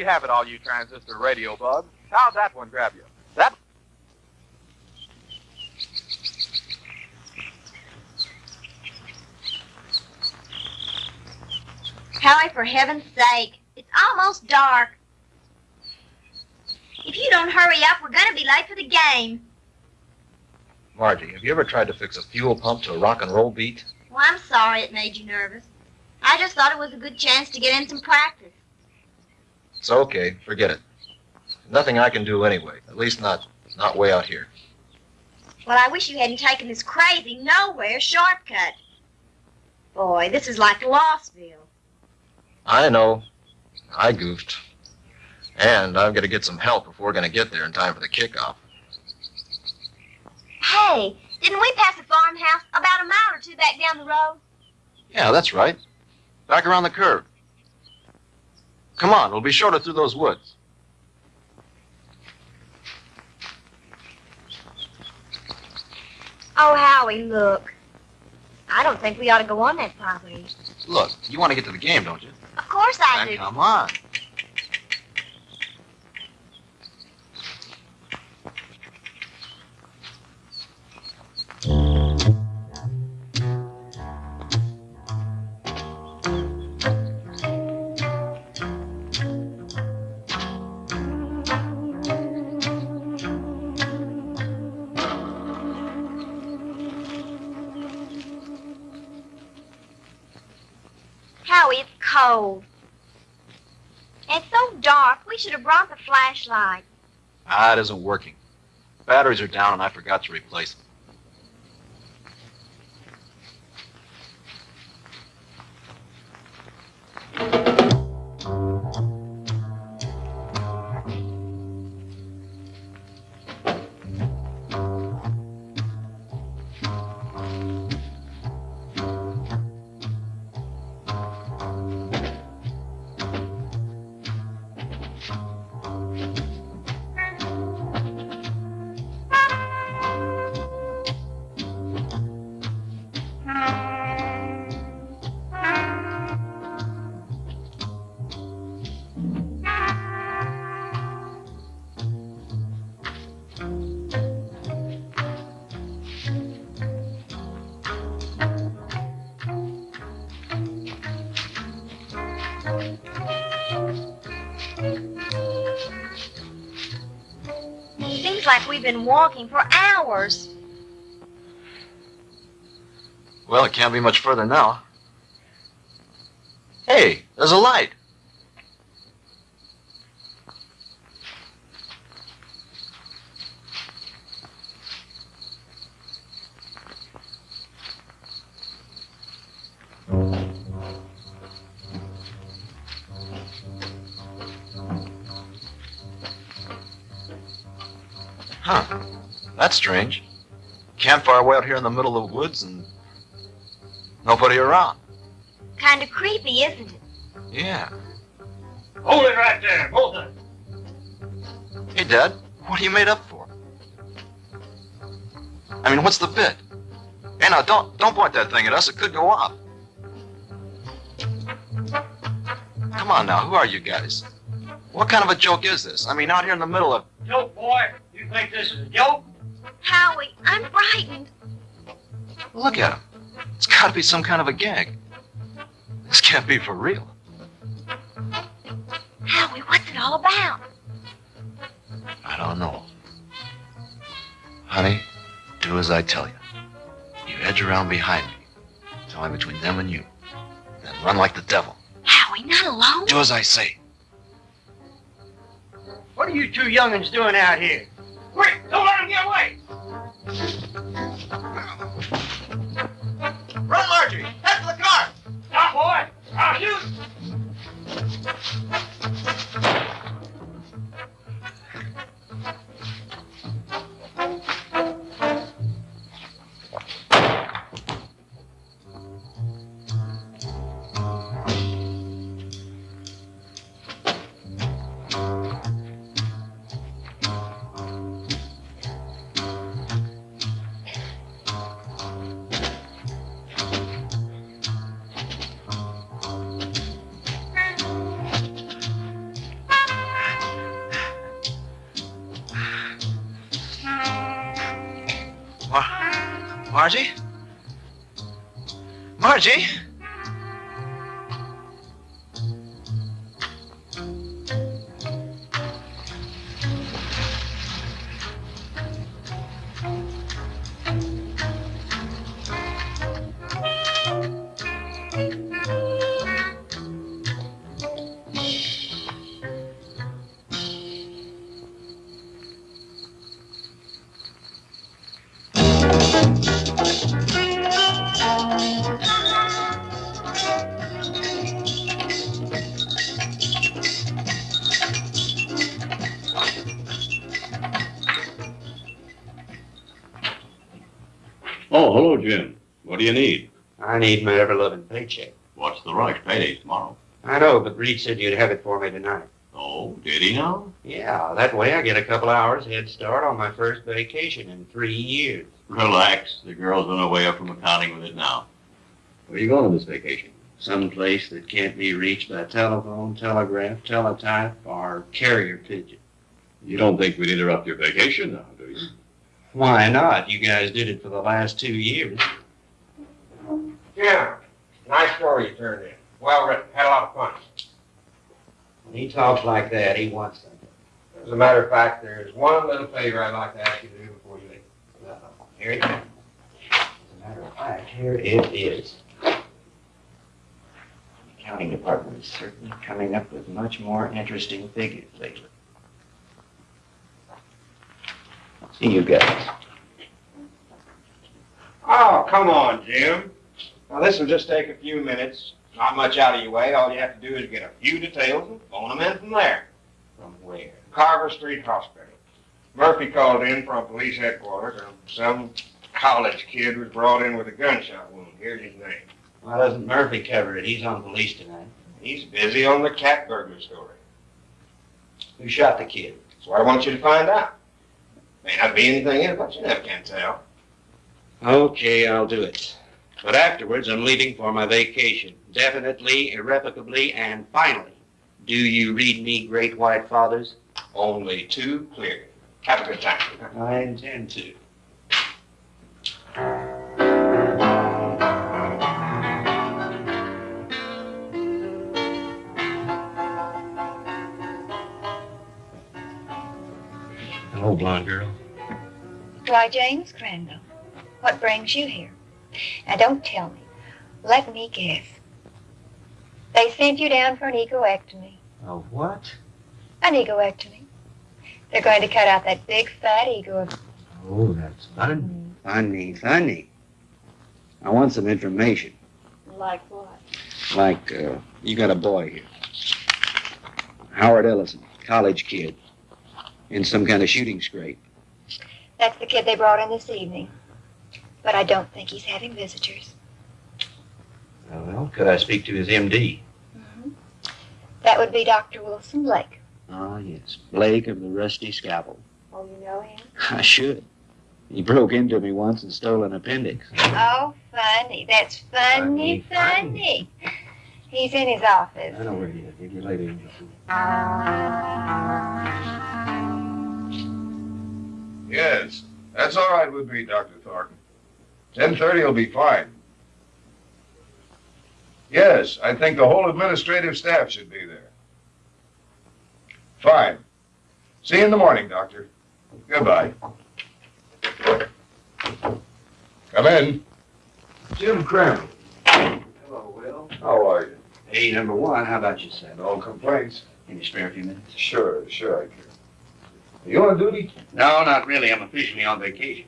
you have it, all you transistor radio bugs. How'd that one grab you? That Howie, for heaven's sake, it's almost dark. If you don't hurry up, we're gonna be late for the game. Margie, have you ever tried to fix a fuel pump to a rock and roll beat? Well, I'm sorry it made you nervous. I just thought it was a good chance to get in some practice. It's okay. Forget it. Nothing I can do anyway. At least not not way out here. Well, I wish you hadn't taken this crazy nowhere shortcut. Boy, this is like Lossville. I know. I goofed. And I've got to get some help if we're going to get there in time for the kickoff. Hey, didn't we pass a farmhouse about a mile or two back down the road? Yeah, that's right. Back around the curve. Come on, we'll be shorter through those woods. Oh, Howie, look. I don't think we ought to go on that property. Look, you want to get to the game, don't you? Of course I do. come on. Cold. It's so dark, we should have brought the flashlight. Ah, it isn't working. Batteries are down and I forgot to replace them. Walking for hours. Well, it can't be much further now. Hey, there's a light. Strange. Campfire way out here in the middle of the woods and nobody around. Kind of creepy, isn't it? Yeah. Hold it right there, both of you. Hey, Dad, what are you made up for? I mean, what's the bit? Hey, now, don't don't point that thing at us. It could go off. Come on now, who are you guys? What kind of a joke is this? I mean, out here in the middle of... Joke, boy. You think this is a joke? Howie, I'm frightened. Look at him. It's got to be some kind of a gag. This can't be for real. Howie, what's it all about? I don't know. Honey, do as I tell you. You edge around behind me. It's only between them and you. Then run like the devil. Howie, not alone. Do as I say. What are you two youngins doing out here? Quick, don't let him get away. You need? I need my ever-loving paycheck. What's the rush? Payday's tomorrow. I know, but Reed said you'd have it for me tonight. Oh, did he now? Yeah, that way I get a couple hours head start on my first vacation in three years. Relax. The girl's on her way up from accounting with it now. Where are you going on this vacation? Some place that can't be reached by telephone, telegraph, teletype, or carrier pigeon. You don't think we'd interrupt your vacation now, do you? Why not? You guys did it for the last two years. Yeah, nice story you turned in. Well written, had a lot of fun. When he talks like that, he wants something. As a matter of fact, there's one little favor I'd like to ask you to do before you leave. Uh-oh. Here it comes. As a matter of fact, here it is. The accounting department is certainly coming up with much more interesting figures lately. See you guys. Oh, come on, Jim. Now, this will just take a few minutes. Not much out of your way. All you have to do is get a few details and phone them in from there. From where? Carver Street Hospital. Murphy called in from police headquarters, and some college kid was brought in with a gunshot wound. Here's his name. Why doesn't Murphy cover it? He's on police tonight. He's busy on the cat burglar story. Who shot the kid? That's what I want you to find out. May not be anything in it, but you never can tell. Okay, I'll do it. But afterwards, I'm leaving for my vacation. Definitely, irrevocably, and finally. Do you read me, Great White Fathers? Only too clear. Have a good time. I intend to. Hello, blonde girl. Why, James Crandall, what brings you here? Now, don't tell me. Let me guess. They sent you down for an egoectomy. Oh, what? An egoectomy. They're going to cut out that big fat ego of Oh, that's funny. Funny, funny. I want some information. like what? Like, uh, you got a boy here. Howard Ellison, college kid. In some kind of shooting scrape. That's the kid they brought in this evening. But I don't think he's having visitors. Oh, well, could I speak to his MD? hmm That would be Dr. Wilson Blake. Ah, yes. Blake of the Rusty Scalpel. Oh, you know him? I should. He broke into me once and stole an appendix. Oh, funny. That's funny, Funny, funny. He's in his office. I know where he is. Give you later. Yes, that's all right with me, Dr. Thornton. Ten thirty will be fine. Yes, I think the whole administrative staff should be there. Fine. See you in the morning, Doctor. Goodbye. Come in. Jim Crandall. Hello, Will. How are you? Hey, number one, how about yourself? No complaints? Can you spare a few minutes? Sure, sure I can. You on duty? No, not really. I'm officially on vacation.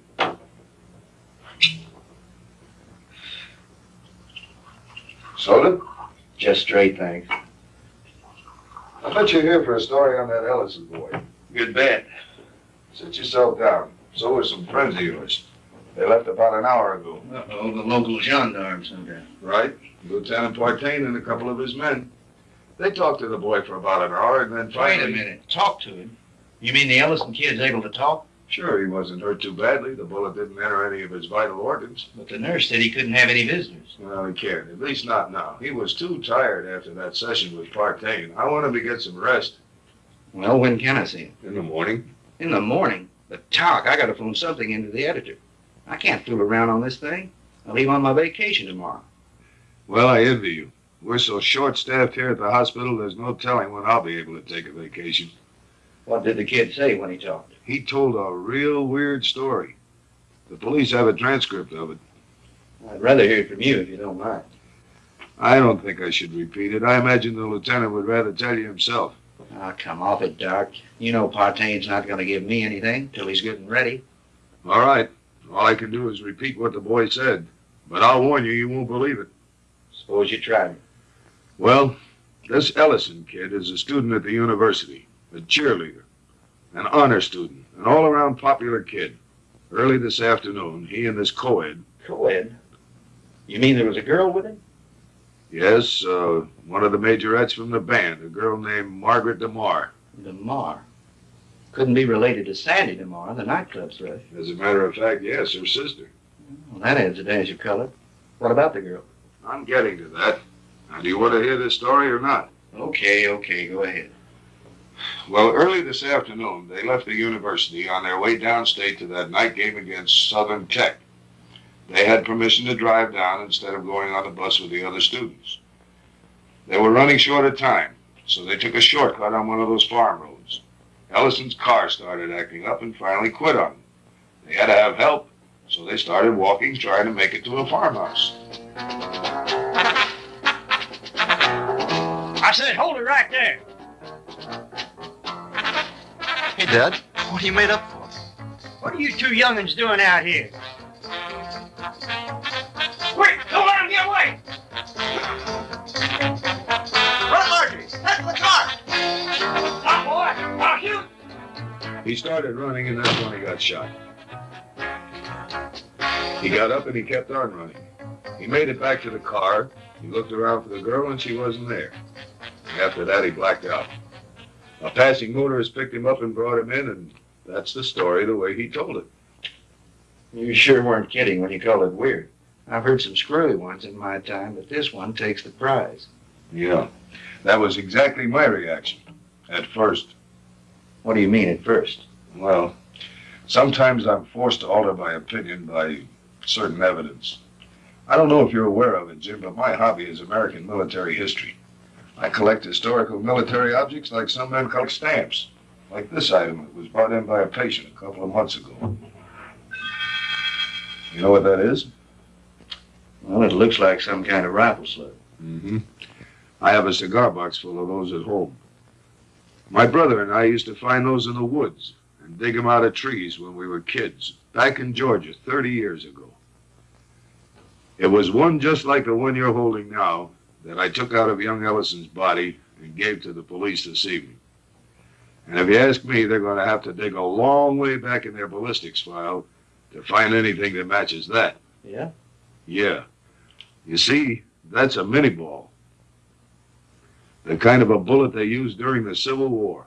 Soda? Just straight, thanks. I bet you're here for a story on that Ellison boy. Good bet. Sit yourself down. So were some friends of yours. They left about an hour ago. Uh-oh, the local gendarmes, no doubt. Right? Lieutenant Partain and a couple of his men. They talked to the boy for about an hour and then finally... Wait a minute. Talk to him. You mean the Ellison kid's able to talk? Sure, he wasn't hurt too badly. The bullet didn't enter any of his vital organs. But the nurse said he couldn't have any visitors. No, he can't. At least not now. He was too tired after that session with Partain. I want him to get some rest. Well, when can I see him? In the morning? In the morning. But talk, I gotta phone something into the editor. I can't fool around on this thing. I leave on my vacation tomorrow. Well, I envy you. We're so short-staffed here at the hospital, there's no telling when I'll be able to take a vacation. What did the kid say when he talked? He told a real weird story. The police have a transcript of it. I'd rather hear it from you if you don't mind. I don't think I should repeat it. I imagine the lieutenant would rather tell you himself. Oh, come off it, Doc. You know Partain's not going to give me anything till he's good and ready. All right. All I can do is repeat what the boy said. But I'll warn you, you won't believe it. Suppose you try me. Well, this Ellison kid is a student at the university, a cheerleader, an honor student, an all-around popular kid. Early this afternoon, he and this co-ed, Co-ed? You mean there was a girl with him? yes, uh, one of the majorettes from the band, a girl named Margaret DeMar. DeMar. Couldn't be related to Sandy DeMar, the nightclub thrush. As a matter of fact, yes, her sister. Well, that adds a dash of color. What about the girl? I'm getting to that. Now, do you want to hear this story or not? Okay, okay, go ahead. Well, early this afternoon, they left the university on their way downstate to that night game against Southern Tech. They had permission to drive down instead of going on the bus with the other students. They were running short of time, so they took a shortcut on one of those farm roads. Ellison's car started acting up and finally quit on them. They had to have help, so they started walking, trying to make it to a farmhouse. I said, hold it right there. Dad, what are you made up for? What are you two youngins doing out here? Quick, don't let him get away! Run, Marjorie! Head for the car! Stop, boy! I'll shoot! He started running, and that's when he got shot. He got up and he kept on running. He made it back to the car. He looked around for the girl, and she wasn't there. After that, he blacked out. A passing motorist picked him up and brought him in, and that's the story the way he told it. You sure weren't kidding when you called it weird. I've heard some screwy ones in my time, but this one takes the prize. Yeah. That was exactly my reaction. At first. What do you mean at first? Well, sometimes I'm forced to alter my opinion by certain evidence. I don't know if you're aware of it, Jim, but my hobby is American military history. I collect historical military objects like some men collect stamps. Like this item that was brought in by a patient a couple of months ago. You know what that is? Well, it looks like some kind of rifle slug. Mm-hmm. I have a cigar box full of those at home. My brother and I used to find those in the woods and dig them out of trees when we were kids, back in Georgia 30 years ago. It was one just like the one you're holding now that I took out of young Ellison's body and gave to the police this evening. And if you ask me, they're going to have to dig a long way back in their ballistics file to find anything that matches that. Yeah? Yeah. You see, that's a Minié ball. The kind of a bullet they used during the Civil War.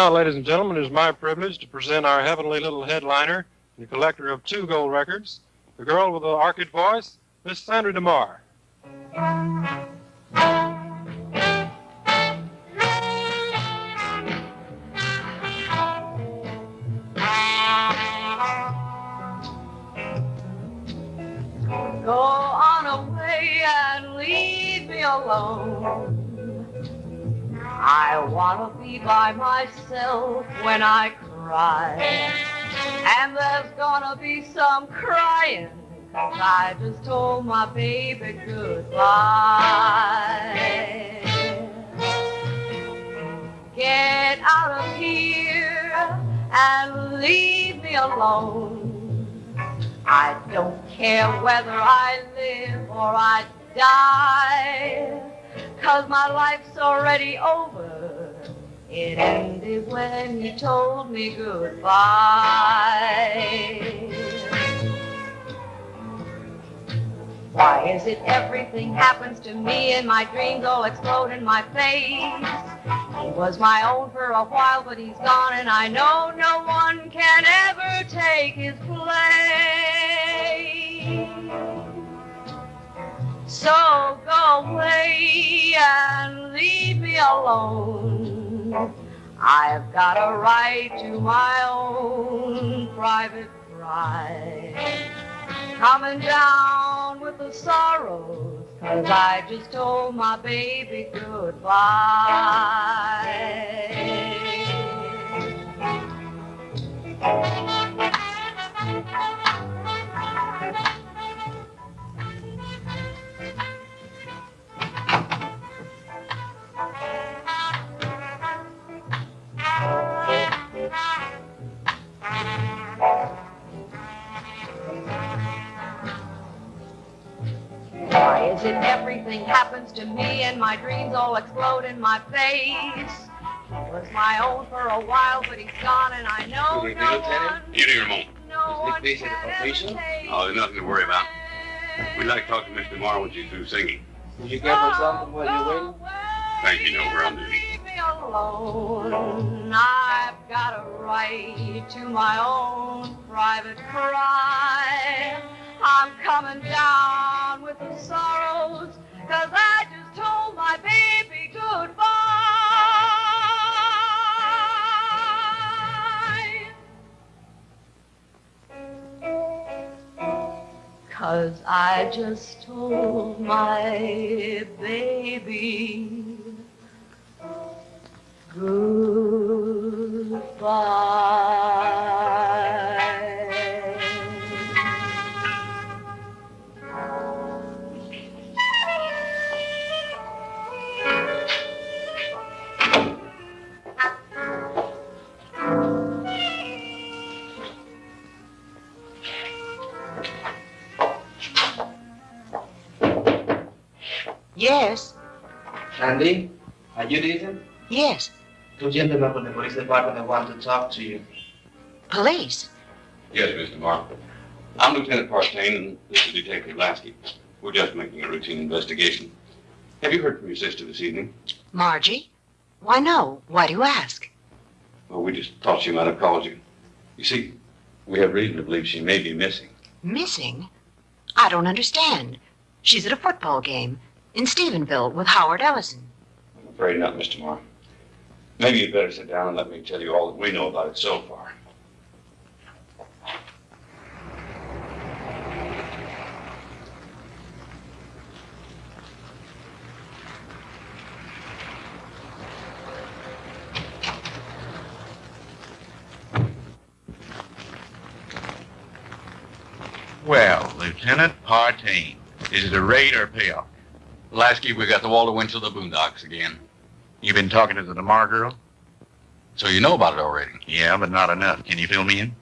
Now, ladies and gentlemen, it is my privilege to present our heavenly little headliner, the collector of two gold records, the girl with the orchid voice, Miss Sandra DeMar. When I cry. And there's gonna be some crying. 'cause I just told my baby goodbye. Get out of here and leave me alone. I don't care whether I live or I die, cause my life's already over. It ended when you told me goodbye. Why is it everything happens to me and my dreams all explode in my face? He was my own for a while, but he's gone, and I know no one can ever take his place. So go away and leave me alone. I've got a right to my own private pride. Coming down with the sorrows, cause I just told my baby goodbye. Why is it everything happens to me and my dreams all explode in my face? He was my own for a while, but he's gone and I know Good evening, no Lieutenant. one, Evening, Ramon. no Is one Nick busy can at the completion? take Oh, there's nothing to worry about. We'd like to talk to Mr. Marr when she's through singing. Did you give her something while you're waiting? Thank you, no, we're on duty. Leave me alone. I've got a right to my own private cry. I'm coming down with the sorrows, cause I just told my baby goodbye. Cause I just told my baby goodbye. Yes, Sandy, are you Ethan? yes. Two gentlemen from the police department that want to talk to you. Police. Yes, Mr. Marr. I'm Lieutenant Partain, and this is Detective Lasky. We're just making a routine investigation. Have you heard from your sister this evening? Margie? Why, no. Why do you ask? Well, we just thought she might have called you. You see, we have reason to believe she may be missing. Missing? I don't understand. She's at a football game in Stephenville with Howard Ellison. I'm afraid not, Mr. Marr. Maybe you'd better sit down and let me tell you all that we know about it so far. Well, Lieutenant Partain, is it a raid or a payoff? Lasky, we got the Walter Winchell the Boondocks again. You been talking to the DeMar girl? So you know about it already. Yeah, but not enough. Can you fill me in?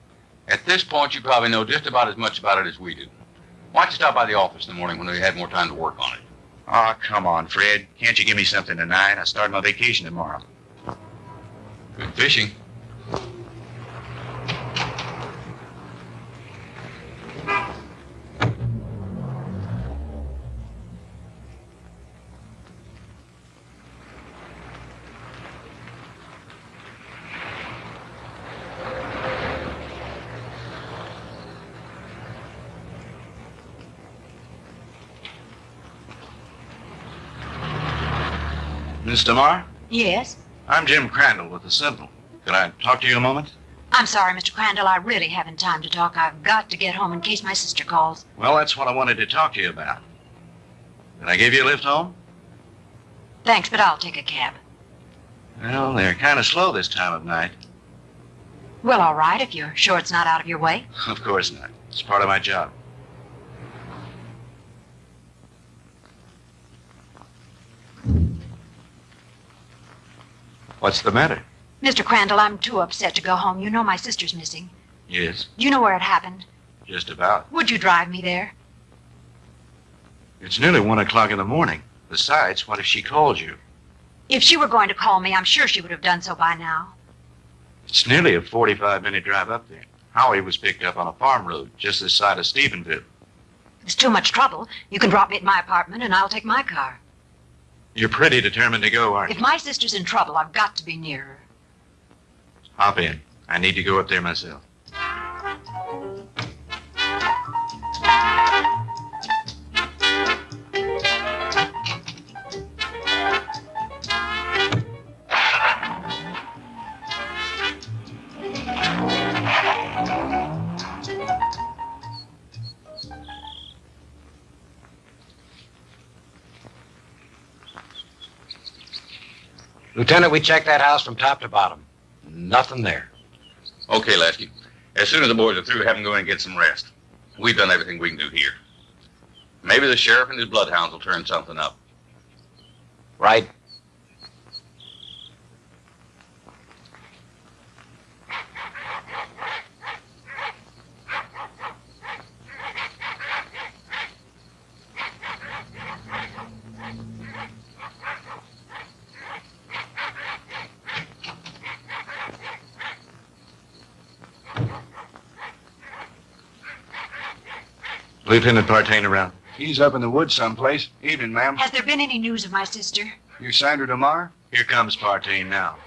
At this point, you probably know just about as much about it as we do. Why don't you stop by the office in the morning when we had more time to work on it? Oh, come on, Fred. Can't you give me something tonight? I start my vacation tomorrow. Good fishing. Miss DeMar? Yes? I'm Jim Crandall with the Sentinel. Could I talk to you a moment? I'm sorry, Mr. Crandall. I really haven't time to talk. I've got to get home in case my sister calls. Well, that's what I wanted to talk to you about. Did I give you a lift home? Thanks, but I'll take a cab. Well, they're kind of slow this time of night. Well, all right, if you're sure it's not out of your way. Of course not. It's part of my job. What's the matter? Mr. Crandall, I'm too upset to go home. You know my sister's missing. Yes, you know where it happened? just about. Would you drive me there? It's nearly one o'clock in the morning. Besides, what if she called you? If she were going to call me, I'm sure she would have done so by now. It's nearly a 45 minute drive up there. Howie was picked up on a farm road just this side of Stephenville. It's too much trouble. You can drop me at my apartment and I'll take my car. You're pretty determined to go, aren't you? If my sister's in trouble, I've got to be near her. Hop in. I need to go up there myself. Lieutenant, we checked that house from top to bottom. Nothing there. Okay, Lasky. As soon as the boys are through, have them go in and get some rest. We've done everything we can do here. Maybe the sheriff and his bloodhounds will turn something up. Right. Lieutenant Partain around. He's up in the woods someplace. Evening, ma'am. Has there been any news of my sister? You Sandra DeMar? Here comes Partain now.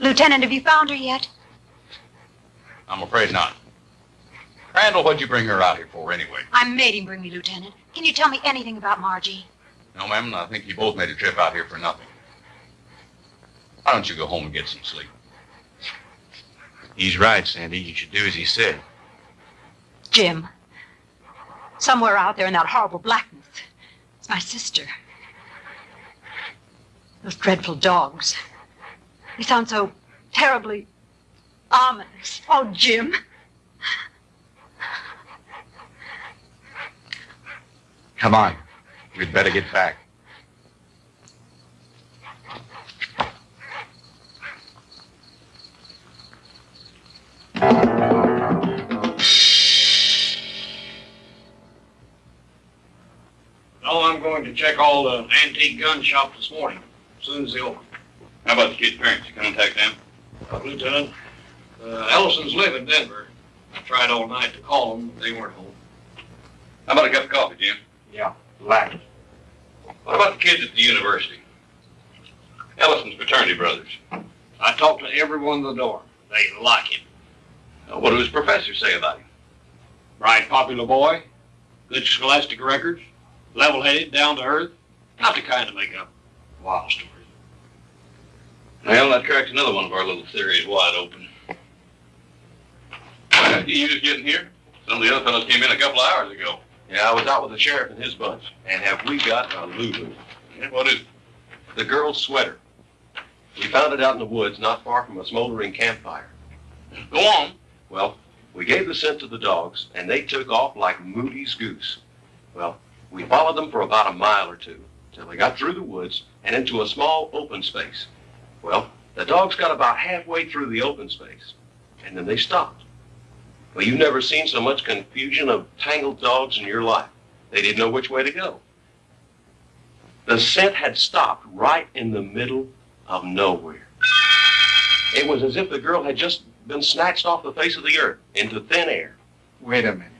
Lieutenant, have you found her yet? I'm afraid not. Crandall, what'd you bring her out here for anyway? I made him bring me, Lieutenant. Can you tell me anything about Margie? No, ma'am, I think you both made a trip out here for nothing. Why don't you go home and get some sleep? He's right, Sandy. You should do as he said. Jim. Somewhere out there in that horrible blackness. It's my sister. Those dreadful dogs. They sound so terribly ominous. Oh, Jim. Come on. We'd better get back. Oh, I'm going to check all the antique gun shops this morning, as soon as they open. How about the kid's parents? You contact them? Uh, Lieutenant, uh, Ellisons live in Denver. I tried all night to call them, but they weren't home. How about a cup of coffee, Jim? Yeah, black. What about the kids at the university? Ellison's fraternity brothers. I talked to everyone at the door. They like him. Uh, what do his professors say about him? Bright, popular boy, good scholastic records, level-headed, down to earth. Not the kind to make up wild stories. Well, that cracks another one of our little theories wide open. Uh, you just getting here? Some of the other fellows came in a couple of hours ago. Yeah, I was out with the sheriff and his bunch. And have we got a Lulu? What is it? The girl's sweater. We found it out in the woods not far from a smoldering campfire. Go on. Well, we gave the scent to the dogs, and they took off like Moody's goose. Well, we followed them for about a mile or two till they got through the woods and into a small open space. Well, the dogs got about halfway through the open space, and then they stopped. Well, you've never seen so much confusion of tangled dogs in your life. They didn't know which way to go. The scent had stopped right in the middle of nowhere. It was as if the girl had just been snatched off the face of the earth into thin air. Wait a minute.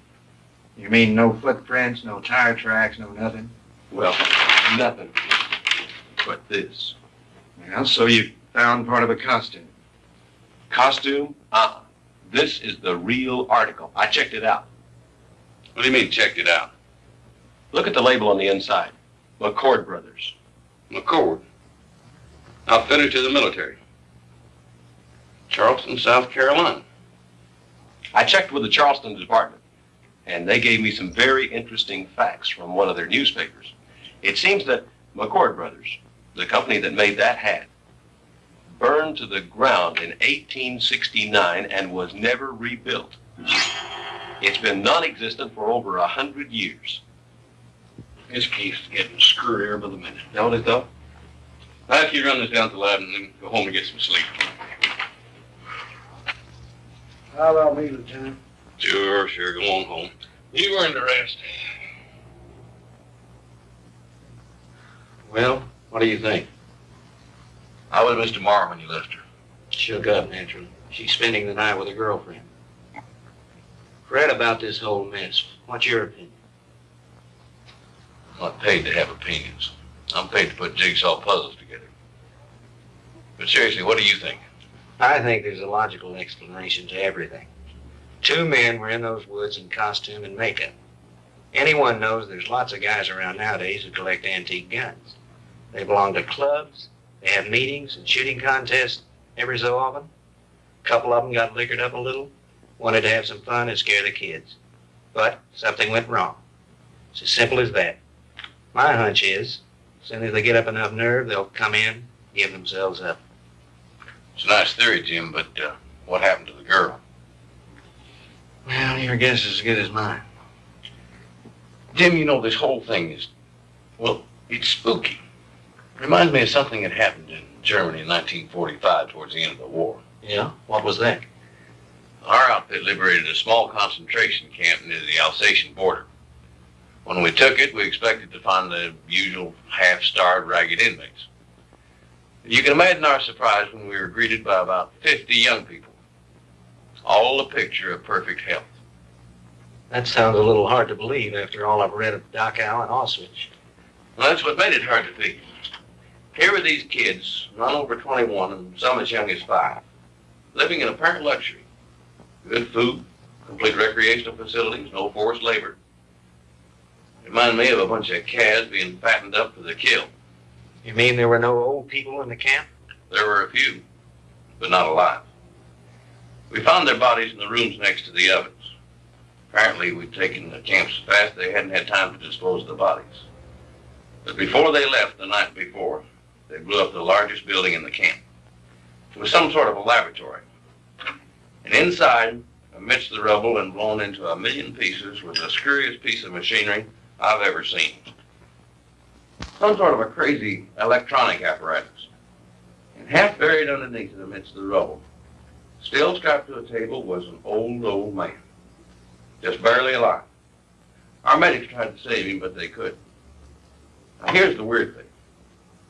You mean no footprints, no tire tracks, no nothing? Well, nothing but this. Yeah, so you found part of a costume. Costume? Uh-uh. This is the real article. I checked it out. What do you mean, checked it out? Look at the label on the inside. McCord Brothers. McCord. Outfitter to the military. Charleston, South Carolina. I checked with the Charleston department, and they gave me some very interesting facts from one of their newspapers. It seems that McCord Brothers, the company that made that hat, burned to the ground in 1869 and was never rebuilt. It's been non-existent for over a hundred years. This case is getting screwier by the minute. Don't it though? Now, if you run this down to the lab and then go home and get some sleep. How about me, Lieutenant? Sure, sure, go on home. You earned the rest. Well, what do you think? How was Mr. Morrow when you left her? Shook up, naturally. She's spending the night with a girlfriend. Fred, about this whole mess, what's your opinion? I'm not paid to have opinions. I'm paid to put jigsaw puzzles together. But seriously, what do you think? I think there's a logical explanation to everything. Two men were in those woods in costume and makeup. Anyone knows there's lots of guys around nowadays who collect antique guns. They belong to clubs, they have meetings and shooting contests every so often. A couple of them got liquored up a little, wanted to have some fun and scare the kids. But something went wrong. It's as simple as that. My hunch is, as soon as they get up enough nerve, they'll come in, give themselves up. It's a nice theory, Jim, but uh, what happened to the girl? Well, your guess is as good as mine. Jim, you know, this whole thing is, well, it's spooky. Reminds me of something that happened in Germany in 1945 towards the end of the war. Yeah? What was that? Our outfit liberated a small concentration camp near the Alsatian border. When we took it, we expected to find the usual half-starved, ragged inmates. You can imagine our surprise when we were greeted by about 50 young people, all a picture of perfect health. That sounds a little hard to believe after all I've read of Dachau and Auschwitz. Well, that's what made it hard to believe. Here were these kids, none over 21 and some as young as five, living in apparent luxury. Good food, complete recreational facilities, no forced labor. Reminded me of a bunch of calves being fattened up for the kill. You mean there were no old people in the camp? There were a few, but not alive. We found their bodies in the rooms next to the ovens. Apparently, we'd taken the camp so fast they hadn't had time to dispose of the bodies. But before they left the night before, they blew up the largest building in the camp. It was some sort of a laboratory. And inside, amidst the rubble and blown into a million pieces, was the scurriest piece of machinery I've ever seen. Some sort of a crazy electronic apparatus. And half buried underneath it amidst the rubble, still strapped to the table, was an old, old man. Just barely alive. Our medics tried to save him, but they couldn't. Now here's the weird thing.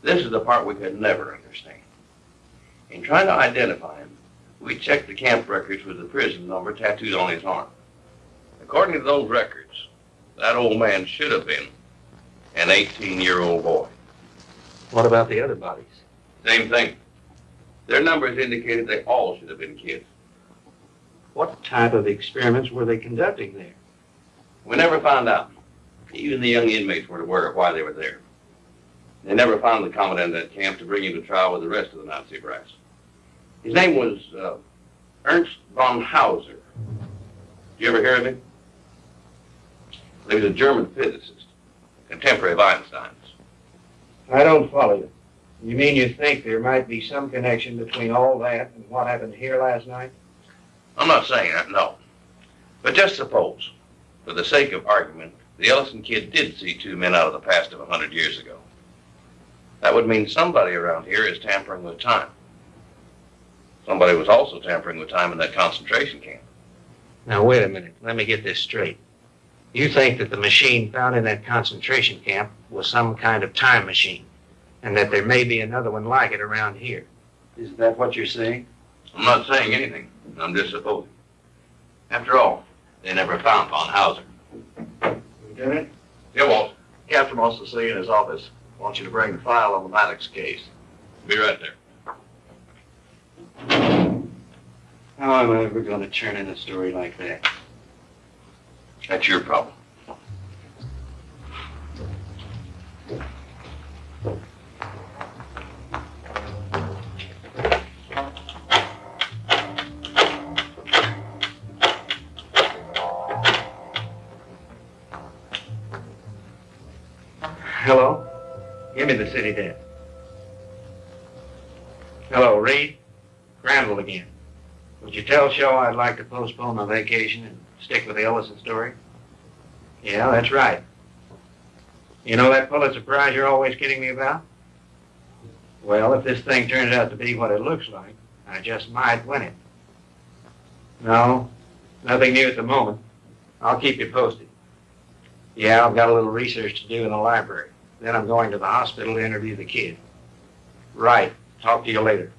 This is the part we could never understand. In trying to identify him, we checked the camp records with the prison number tattooed on his arm. According to those records, that old man should have been an 18-year-old boy. What about the other bodies? Same thing. Their numbers indicated they all should have been kids. What type of experiments were they conducting there? We never found out. Even the young inmates weren't aware of why they were there. They never found the commandant of that camp to bring him to trial with the rest of the Nazi brass. His name was uh, Ernst von Hauser. You ever hear of him? He was a German physicist, contemporary of Einstein's. I don't follow you. You mean you think there might be some connection between all that and what happened here last night? I'm not saying that, no. But just suppose, for the sake of argument, the Ellison kid did see two men out of the past of a hundred years ago. That would mean somebody around here is tampering with time. Somebody was also tampering with time in that concentration camp. Now, wait a minute. Let me get this straight. You think that the machine found in that concentration camp was some kind of time machine, and that there may be another one like it around here. Is that what you're saying? I'm not saying anything. I'm just supposing. After all, they never found von Hauser. Lieutenant? Yeah, Walt. Captain wants to see you in his office. Wants you to bring the file on the Maddox case. Be right there. How am I ever going to turn in a story like that? That's your problem. Hello? Give me the city desk. Hello, Reed? Granville again. Would you tell Shaw I'd like to postpone my vacation and stick with the Ellison story? Yeah, that's right. You know that Pulitzer Prize you're always kidding me about? Well, if this thing turns out to be what it looks like, I just might win it. No, nothing new at the moment. I'll keep you posted. Yeah, I've got a little research to do in the library. Then I'm going to the hospital to interview the kid. Right. Talk to you later.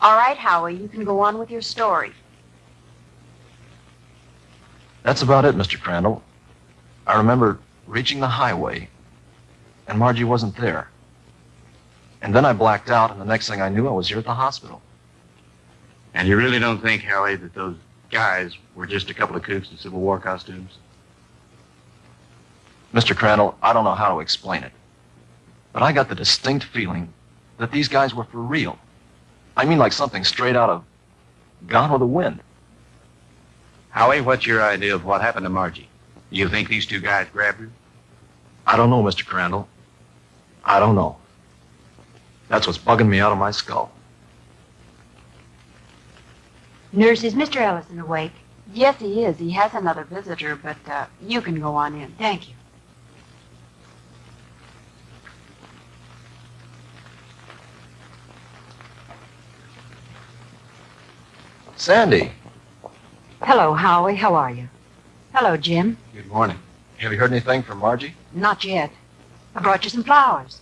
All right, Howie, you can go on with your story. That's about it, Mr. Crandall. I remember reaching the highway, and Margie wasn't there. And then I blacked out, and the next thing I knew, I was here at the hospital. And you really don't think, Howie, that those guys were just a couple of kooks in Civil War costumes? Mr. Crandall, I don't know how to explain it, but I got the distinct feeling that these guys were for real. I mean, like something straight out of Gone with the Wind. Howie, what's your idea of what happened to Margie? You think these two guys grabbed her? I don't know, Mr. Crandall. I don't know. That's what's bugging me out of my skull. Nurse, is Mr. Ellison awake? Yes, he is. He has another visitor, but uh, you can go on in. Thank you. Sandy. Hello, Howie. How are you? Hello, Jim. Good morning. Have you heard anything from Margie? Not yet. I brought you some flowers.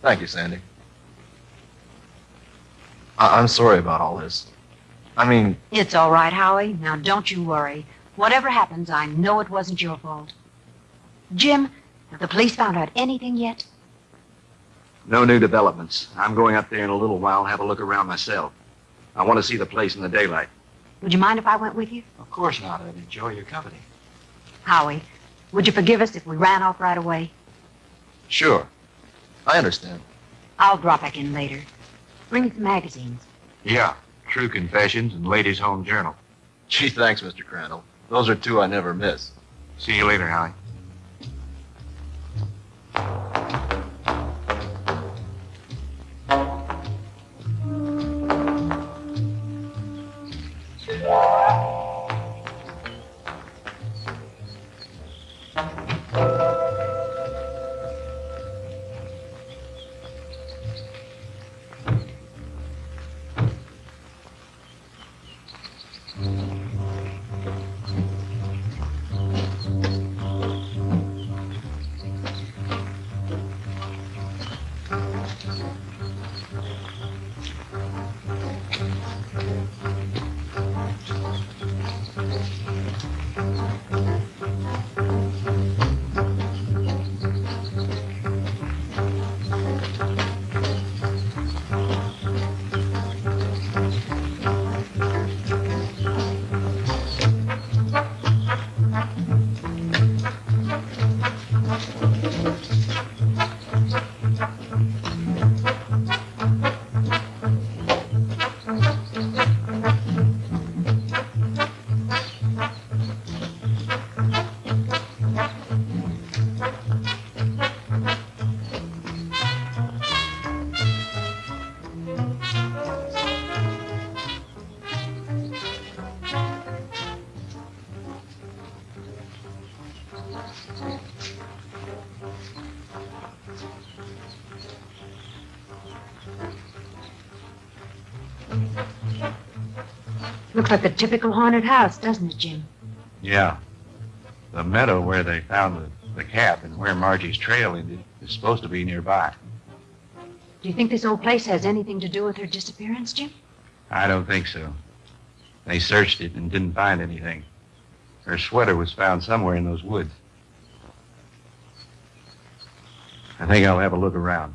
Thank you, Sandy. I- I'm sorry about all this. I mean, It's all right, Howie. Now, don't you worry. Whatever happens, I know it wasn't your fault. Jim, have the police found out anything yet? no new developments. I'm going up there in a little while and have a look around myself. I want to see the place in the daylight. Would you mind if I went with you? Of course not. I'd enjoy your company. Howie, would you forgive us if we ran off right away? Sure. I understand. I'll drop back in later. Bring some magazines. Yeah. True Confessions and Ladies' Home Journal. Gee, thanks, Mr. Crandall. Those are two I never miss. See you later, Howie. Looks like a typical haunted house, doesn't it, Jim? Yeah. The meadow where they found the, the cap and where Margie's trail ended is supposed to be nearby. Do you think this old place has anything to do with her disappearance, Jim? I don't think so. They searched it and didn't find anything. Her sweater was found somewhere in those woods. I think I'll have a look around.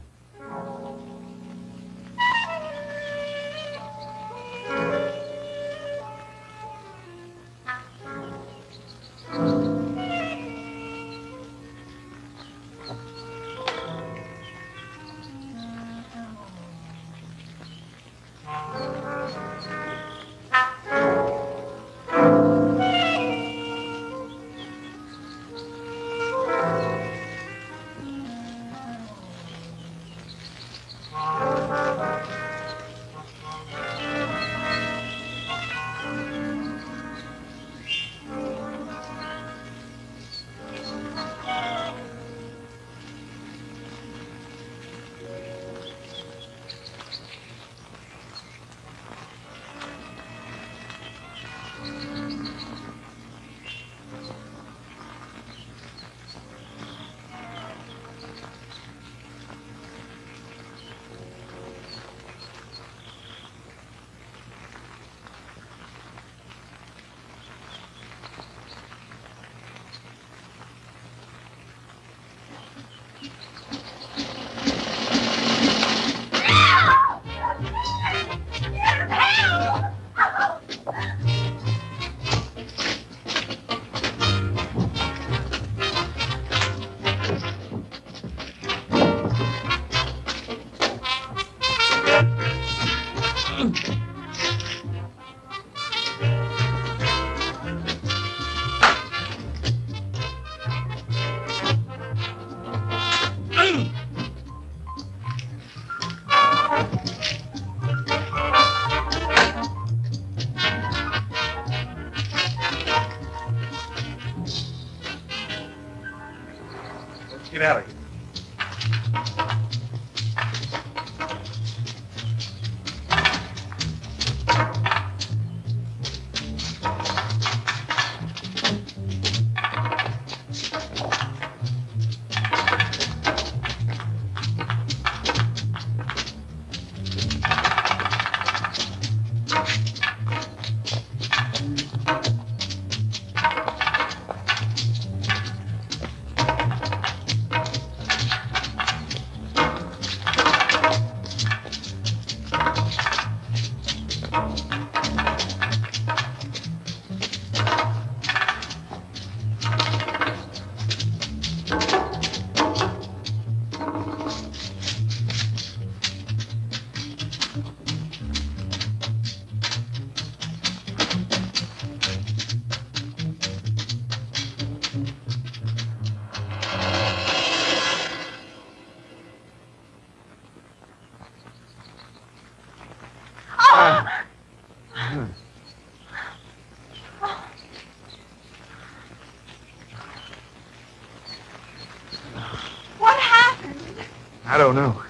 Don't know,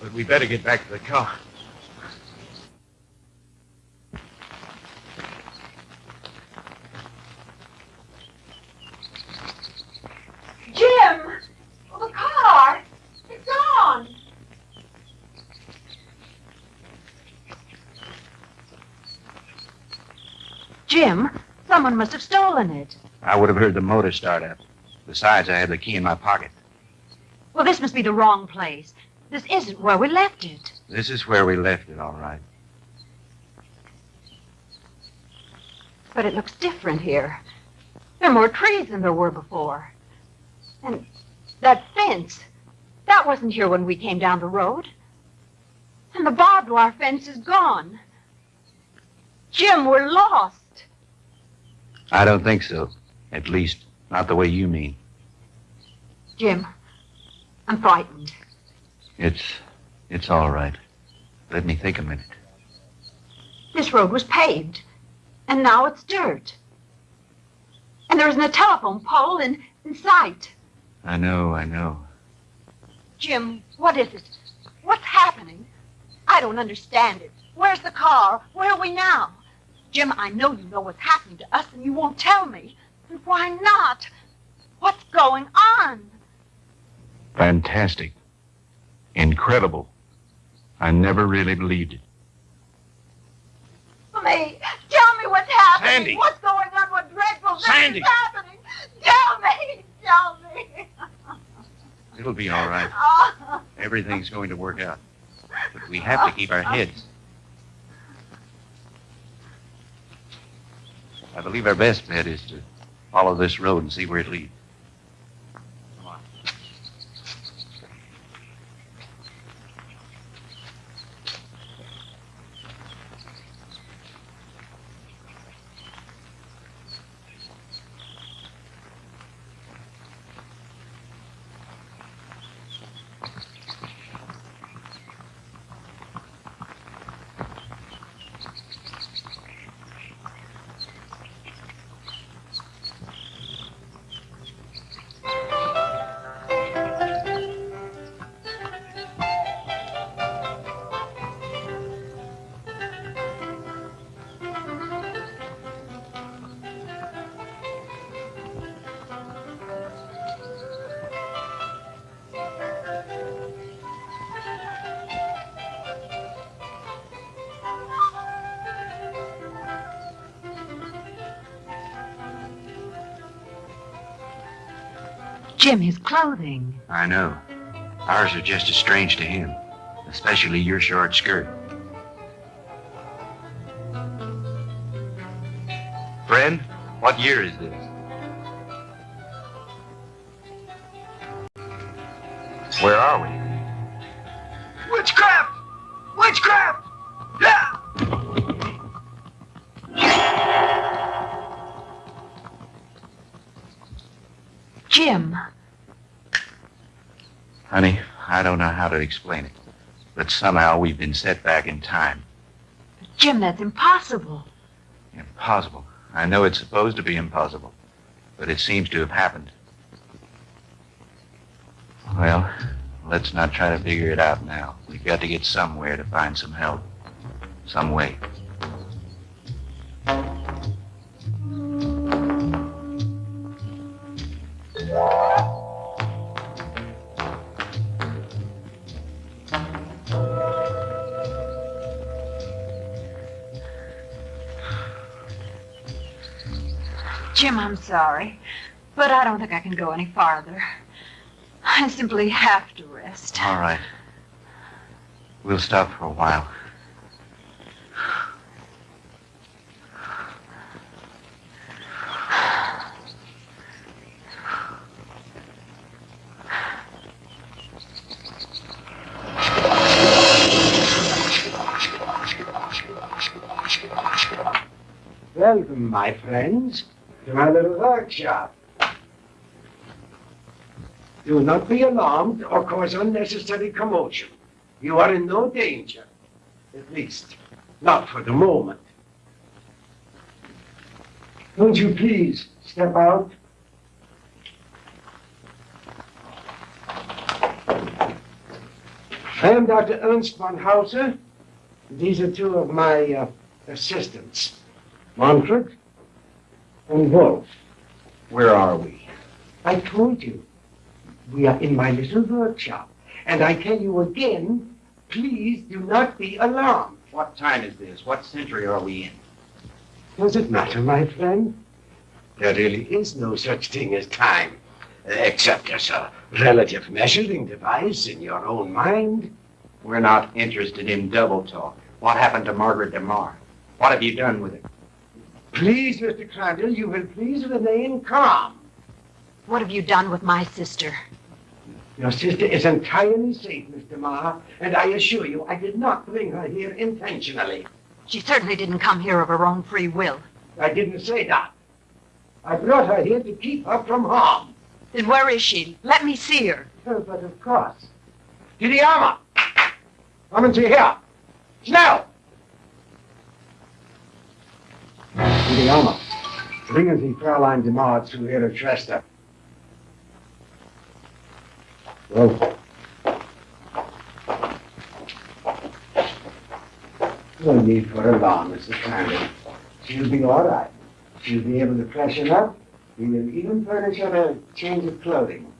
but we better get back to the car. Jim! Oh, the car! It's gone! Jim, someone must have stolen it. I would have heard the motor start up. Besides, I had the key in my pocket. Well, this must be the wrong place. This isn't where we left it. This is where we left it, all right. But it looks different here. There are more trees than there were before. And that fence, that wasn't here when we came down the road. And the barbed wire fence is gone. Jim, we're lost. I don't think so. At least, not the way you mean. Jim, I'm frightened. It's. it's all right. Let me think a minute. This road was paved, and now it's dirt. And there isn't a telephone pole in, in sight. I know, I know. Jim, what is it? What's happening? I don't understand it. Where's the car? Where are we now? Jim, I know you know what's happening to us, and you won't tell me. And why not? What's going on? Fantastic. Incredible. I never really believed it. Me, tell me what's happening. Sandy. What's going on? What dreadful thing Sandy. is happening? Tell me. Tell me. It'll be all right. Oh. Everything's going to work out. But we have to keep our heads. I believe our best bet is to follow this road and see where it leads. Jim, his clothing. I know. Ours are just as strange to him, especially your short skirt. Friend, what year is this? Don't know how to explain it, but somehow we've been set back in time. Jim, that's impossible. Impossible. I know it's supposed to be impossible, but it seems to have happened. Well, let's not try to figure it out now. We've got to get somewhere to find some help. Some way. Go any farther. I simply have to rest. All right. We'll stop for a while. Welcome, my friends, to my little workshop. Do not be alarmed or cause unnecessary commotion. You are in no danger. At least, not for the moment. Won't you please step out? I am Dr. Ernst von Hauser. These are two of my uh, assistants. Manfred and Wolf. Where are we? I told you. We are in my little workshop. And I tell you again, please do not be alarmed. What time is this? What century are we in? Does it matter, my friend? There really is no such thing as time, except as a relative measuring device in your own mind. We're not interested in double talk. What happened to Margaret DeMar? What have you done with her? Please, Mr. Crandall, you will please remain calm. What have you done with my sister? Your sister is entirely safe, Mr. Marr, and I assure you I did not bring her here intentionally. She certainly didn't come here of her own free will. I didn't say that. I brought her here to keep her from harm. Then where is she? Let me see her. Oh, but of course. To the armor! Come and see here. Schnell! To the armor. Bringen Sie Fräulein DeMar zu ihrer Schwester. Go. No need for alarm, Mrs. Crandall. She'll be all right. She'll be able to freshen up. We will even furnish her a change of clothing.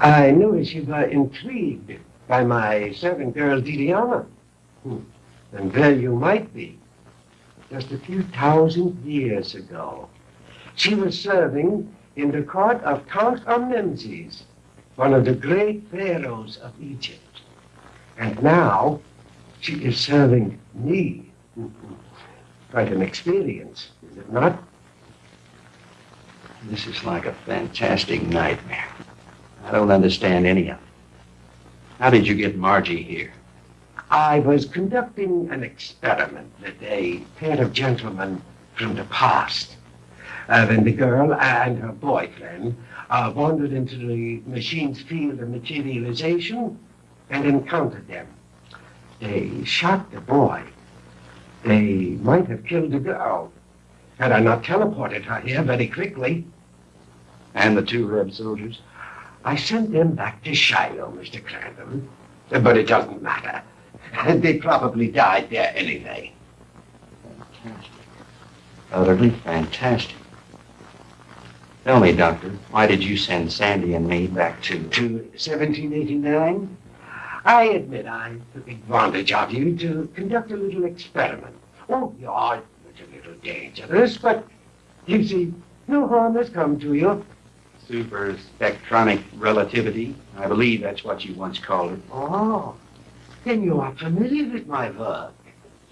I notice you were intrigued by my servant girl, Didiana. Hmm. And well you might be. Just a few thousand years ago, She was serving in the court of Count Tutankhamen, one of the great pharaohs of Egypt. And now she is serving me. Quite an experience, is it not? This is like a fantastic nightmare. I don't understand any of it. How did you get Margie here? I was conducting an experiment with a pair of gentlemen from the past. Uh, when the girl and her boyfriend uh, wandered into the machine's field of materialization and encountered them. They shot the boy. They might have killed the girl had I not teleported her here very quickly. And the two Reb soldiers? I sent them back to Shiloh, Mr. Crandall. But it doesn't matter. They probably died there anyway. Fantastic. Utterly fantastic. Tell me, Doctor, why did you send Sandy and me back to... To 1789? I admit I took advantage of you to conduct a little experiment. Oh, you are a little dangerous, but you see, no harm has come to you. Super spectronic relativity. I believe that's what you once called it. Oh, then you are familiar with my work.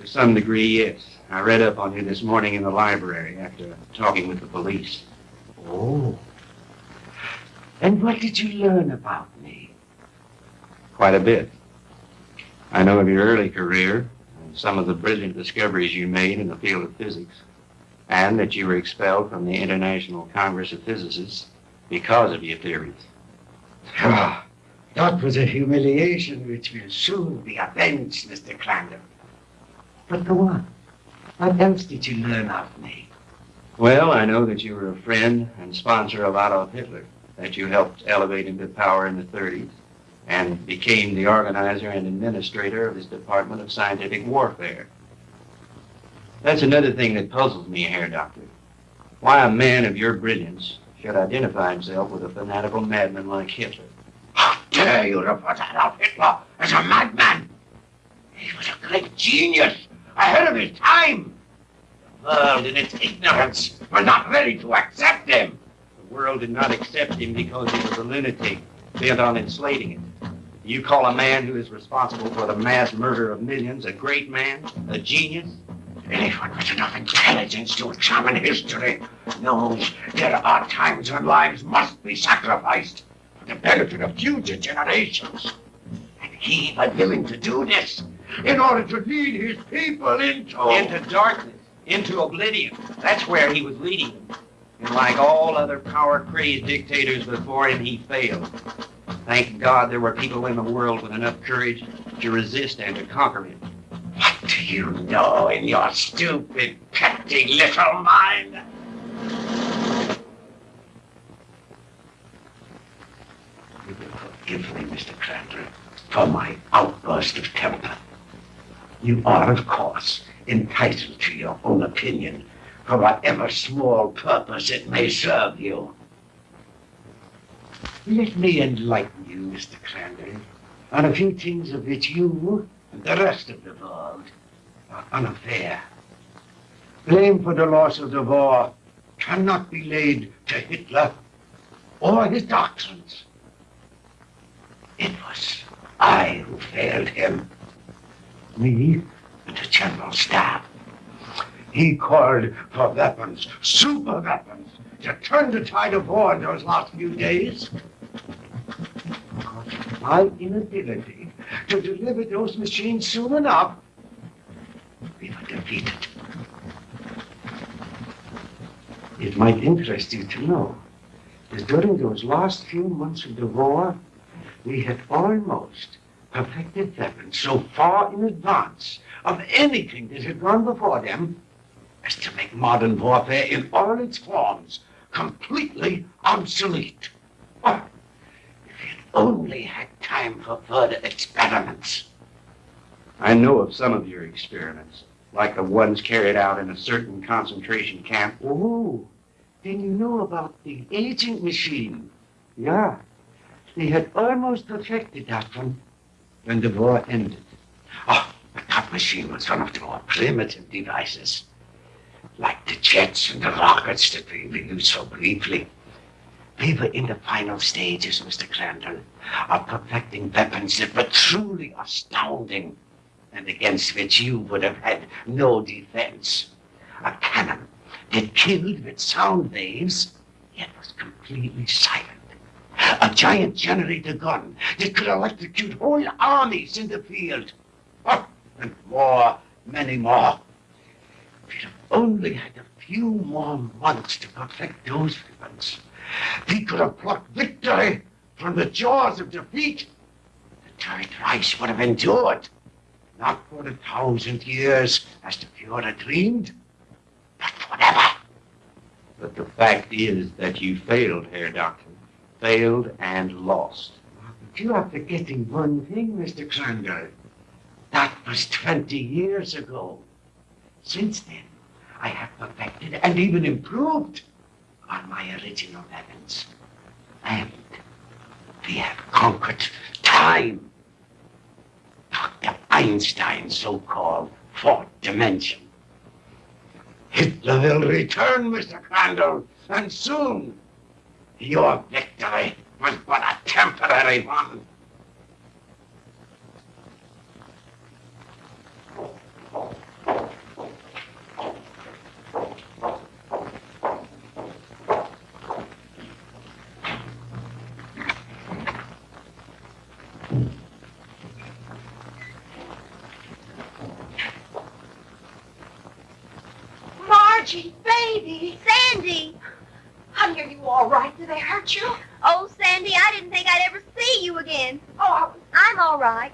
To some degree, yes. I read up on you this morning in the library after talking with the police. Oh. And what did you learn about me? Quite a bit. I know of your early career and some of the brilliant discoveries you made in the field of physics, and that you were expelled from the International Congress of Physicists because of your theories. Ah, that was a humiliation which will soon be avenged, Mr. Crandall. But go on. What else did you learn of me? Well, I know that you were a friend and sponsor of Adolf Hitler, that you helped elevate him to power in the 30s, and became the organizer and administrator of his Department of Scientific Warfare. That's another thing that puzzles me here, Doctor. Why a man of your brilliance should identify himself with a fanatical madman like Hitler. How dare you refer to Adolf Hitler as a madman? He was a great genius, ahead of his time. The world, in its ignorance, was not ready to accept him. The world did not accept him because he was a lunatic bent on enslaving it. You call a man who is responsible for the mass murder of millions a great man, a genius? Anyone with enough intelligence to examine history knows there are times when lives must be sacrificed for the benefit of future generations. And he was willing to do this in order to lead his people into... Into darkness, into oblivion. That's where he was leading them. And like all other power-crazed dictators before him, he failed. Thank God there were people in the world with enough courage to resist and to conquer him. What do you know in your stupid, petty little mind? You will forgive me, Mr. Crandall, for my outburst of temper. You are, of course, entitled to your own opinion for whatever small purpose it may serve you. Let me enlighten you, Mr. Crandall, on a few things of which you and the rest of the world are unaware. Blame for the loss of the war cannot be laid to Hitler or his doctrines. It was I who failed him. Me and the General Staff. He called for weapons, super weapons, to turn the tide of war in those last few days. Because my inability to deliver those machines soon enough, we were defeated. It might interest you to know that during those last few months of the war, we had almost perfected weapons so far in advance of anything that had gone before them as to make modern warfare in all its forms completely obsolete. Oh, if we had only had time for further experiments. I know of some of your experiments, like the ones carried out in a certain concentration camp. Oh, then you know about the aging machine. Yeah, they had almost perfected that one when the war ended. Oh, but that machine was one of the more primitive devices. like the jets and the rockets that we we used so briefly. We were in the final stages, Mr. Crandall, of perfecting weapons that were truly astounding and against which you would have had no defense. A cannon that killed with sound waves, yet was completely silent. A giant generator gun that could electrocute whole armies in the field. Oh, and more, many more. If We'd have only had a few more months to perfect those weapons. We could have plucked victory from the jaws of defeat. The Third Reich would have endured. Not for a thousand years, as the Fuhrer dreamed, but forever. But the fact is that you failed, Herr Doctor. Failed and lost. But you are forgetting one thing, Mr. Crandall. Was 20 years ago. Since then, I have perfected and even improved on my original weapons. And we have conquered time. Dr. Einstein's so-called fourth dimension. Hitler will return, Mr. Crandall, and soon. Your victory was but a temporary one. Margie, baby. Sandy. Honey, are you all right? Did they hurt you? Oh, Sandy, I didn't think I'd ever see you again. Oh, I was... I'm all right.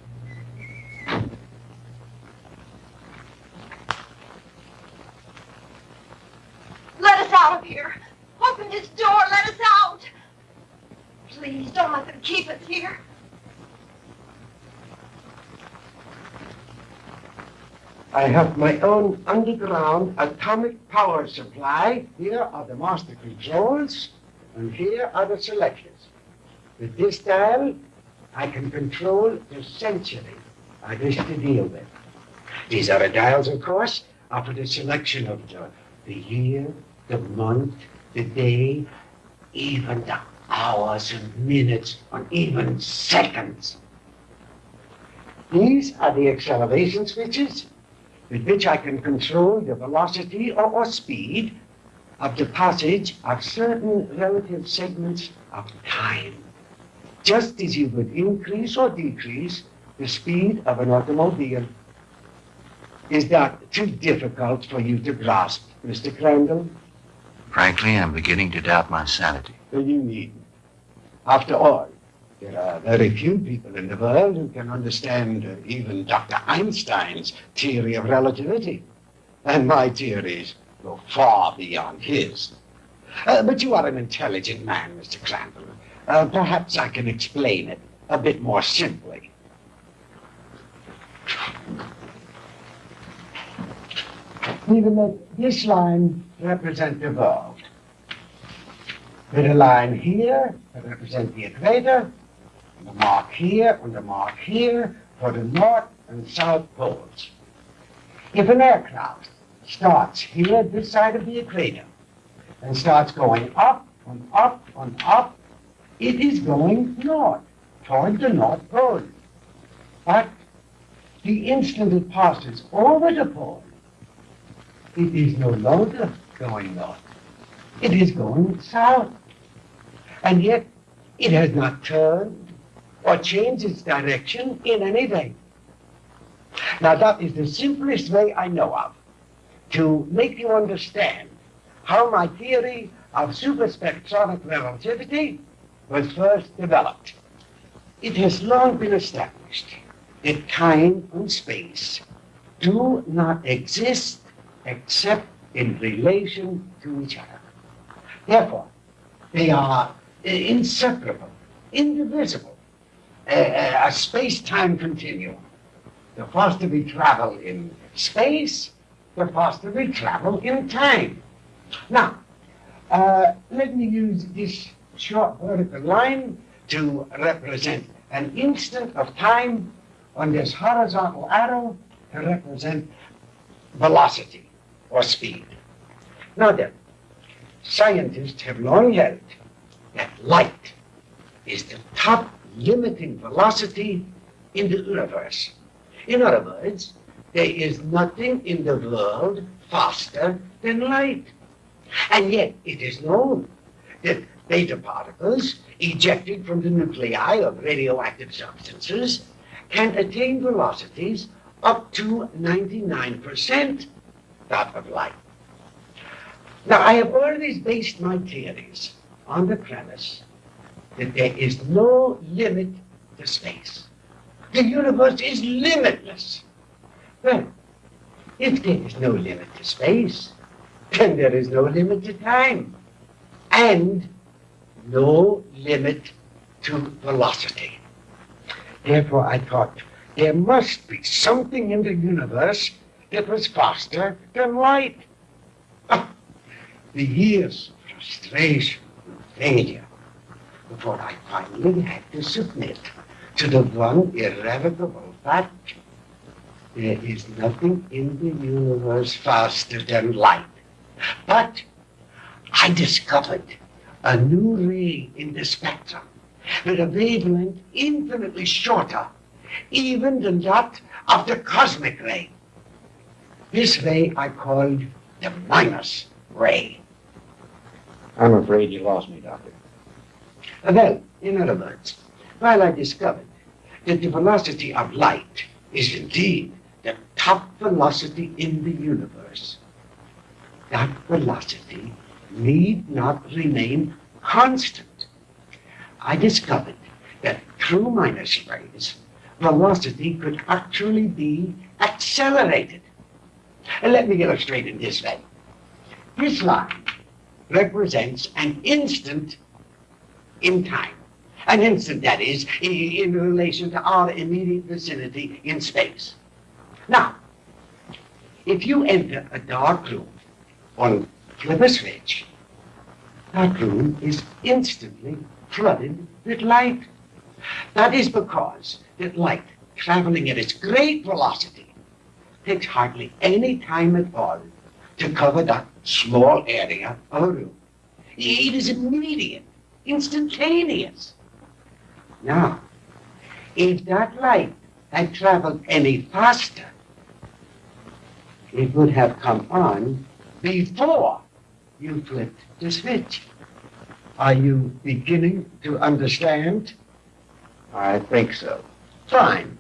Let us out of here. Open this door. Let us out. Please, don't let them keep us here. I have my own underground atomic power supply. Here are the master controls, and here are the selectors. With this dial, I can control the century I wish to deal with. These are the dials, of course, for the selection of the, the year, the month, the day, even the hours and minutes, and even seconds. These are the acceleration switches with which I can control the velocity or, or speed of the passage of certain relative segments of time, just as you would increase or decrease the speed of an automobile. Is that too difficult for you to grasp, Mr. Crandall? Frankly, I'm beginning to doubt my sanity. Well, you needn't. After all, there are very few people in the world who can understand uh, even Dr. Einstein's theory of relativity. And my theories go far beyond his. Uh, but you are an intelligent man, Mr. Crandall. Uh, perhaps I can explain it a bit more simply. We will let this line represent the world. With a line here to represent the equator, and a mark here and a mark here for the north and south poles. If an aircraft starts here, at this side of the equator, and starts going up and up and up, it is going north, toward the North Pole. But the instant it passes over the pole, it is no longer going north. It is going south. And yet, it has not turned or changed its direction in any way. Now, that is the simplest way I know of to make you understand how my theory of superspectronic relativity was first developed. It has long been established that time and space do not exist except in relation to each other. Therefore, they are uh, inseparable, indivisible, uh, uh, a space-time continuum. The faster we travel in space, the faster we travel in time. Now, uh, let me use this short vertical line to represent an instant of time on this horizontal arrow to represent velocity or speed. Now then, scientists have long held that light is the top limiting velocity in the universe. In other words, there is nothing in the world faster than light. And yet it is known that beta particles ejected from the nuclei of radioactive substances can attain velocities up to 99% that of light. Now, I have always based my theories on the premise that there is no limit to space. The universe is limitless. Well, if there is no limit to space, then there is no limit to time. And no limit to velocity. Therefore, I thought there must be something in the universe that was faster than light. The years of frustration and failure before I finally had to submit to the one irrevocable fact. There is nothing in the universe faster than light. But I discovered a new ray in the spectrum with a wavelength infinitely shorter even than that of the cosmic ray. This ray I called the minus ray. I'm afraid you lost me, Doctor. Well, in other words, while I discovered that the velocity of light is indeed the top velocity in the universe, that velocity need not remain constant. I discovered that through minus rays, velocity could actually be accelerated. And let me illustrate in this way. This line represents an instant in time. An instant, that is, in relation to our immediate vicinity in space. Now, if you enter a dark room or flip a switch, that room is instantly flooded with light. That is because that light traveling at its great velocity takes hardly any time at all to cover that small area of a room. It is immediate, instantaneous. Now, if that light had traveled any faster, it would have come on before you flipped the switch. Are you beginning to understand? I think so. Fine.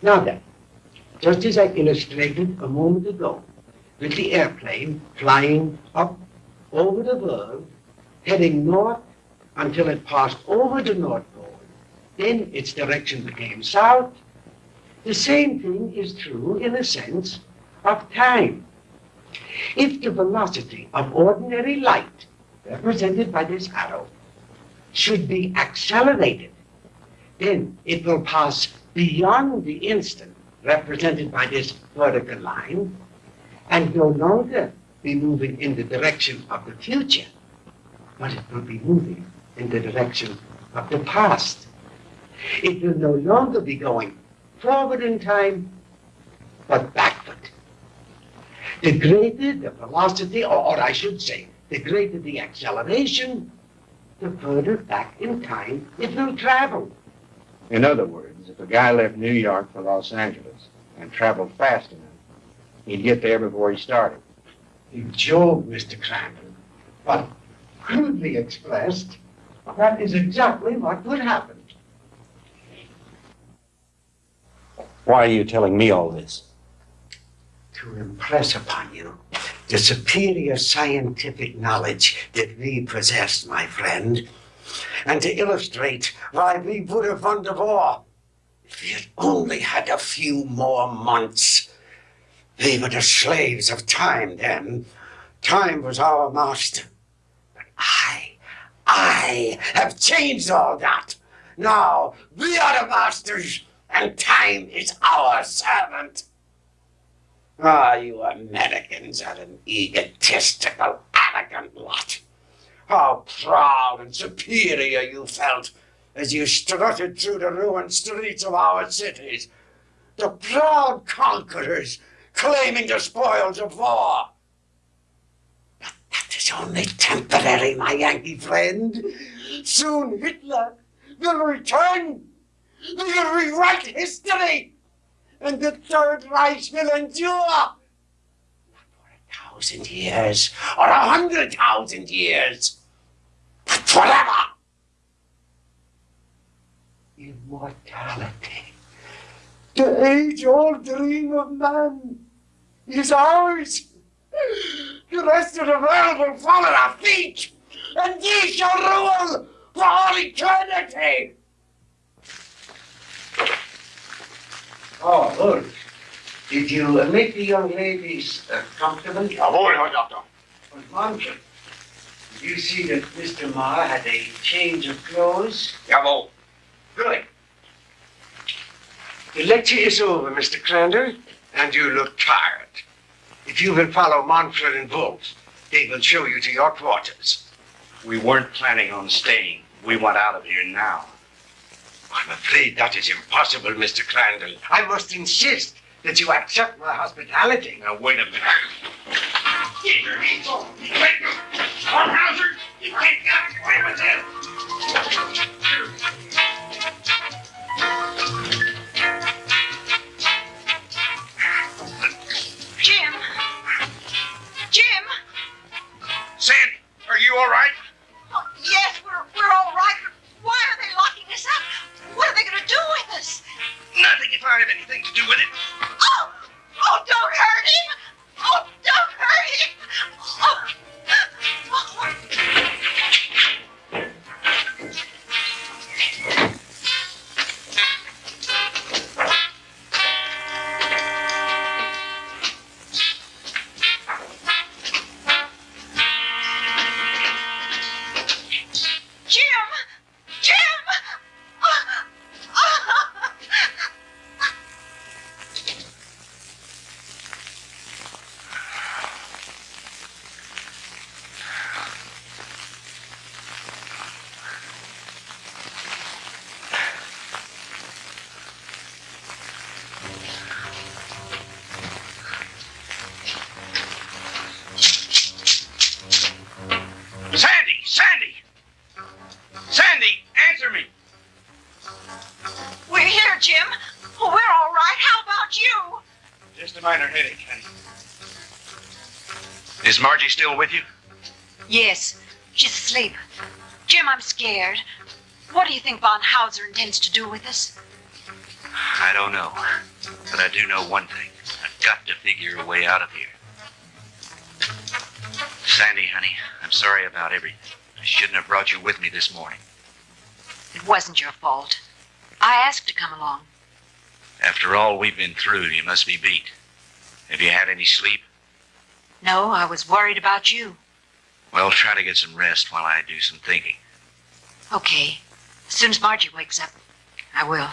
Now then, just as I illustrated a moment ago, with the airplane flying up over the world, heading north until it passed over the North Pole, then its direction became south. The same thing is true in a sense of time. If the velocity of ordinary light, represented by this arrow, should be accelerated, then it will pass beyond the instant, represented by this vertical line, and no longer be moving in the direction of the future, but it will be moving in the direction of the past. It will no longer be going forward in time, but backward. The greater the velocity, or, or I should say, the greater the acceleration, the further back in time it will travel. In other words, if a guy left New York for Los Angeles and traveled fast enough, he'd get there before he started. You joke, Mr. Crandall, but crudely expressed, that is exactly what would happen. Why are you telling me all this? To impress upon you the superior scientific knowledge that we possess, my friend, and to illustrate why we would have won the war we had only had a few more months. We were the slaves of time then. Time was our master. But I, I have changed all that. Now we are the masters, and time is our servant. Ah, you Americans are an egotistical, arrogant lot. How proud and superior you felt as you strutted through the ruined streets of our cities. The proud conquerors claiming the spoils of war. But that is only temporary, my Yankee friend. Soon Hitler will return. We will rewrite history. And the Third Reich will endure. Not for a thousand years or a hundred thousand years, but forever. Immortality. The age-old dream of man is ours. The rest of the world will fall at our feet, and ye shall rule for all eternity. Oh, good. Did you uh, make the young ladies uh, comfortable? Jawohl, Herr Doktor. Und Manfred, did you see that Mr. Marr had a change of clothes? Jawohl. Good. The lecture is over, Mr. Crandall, and you look tired. If you will follow Manfred and Wolf, they will show you to your quarters. We weren't planning on staying. We want out of here now. I'm afraid that is impossible, Mr. Crandall. I must insist that you accept my hospitality. Now, wait a minute. Me. Wait, Hauser, you get away with it. You all right? Oh, yes, we're, we're all right. Why are they locking us up? What are they going to do with us? Nothing if I have anything to do with it. Oh! Oh, don't hurt him! Oh, don't hurt him! Oh. Jim! Is Margie still with you? Yes, she's asleep. Jim, I'm scared. What do you think Von Hauser intends to do with us? I don't know. But I do know one thing. I've got to figure a way out of here. Sandy, honey, I'm sorry about everything. I shouldn't have brought you with me this morning. It wasn't your fault. I asked to come along. After all we've been through, you must be beat. Have you had any sleep? No, I was worried about you. Well, try to get some rest while I do some thinking. Okay. As soon as Margie wakes up, I will.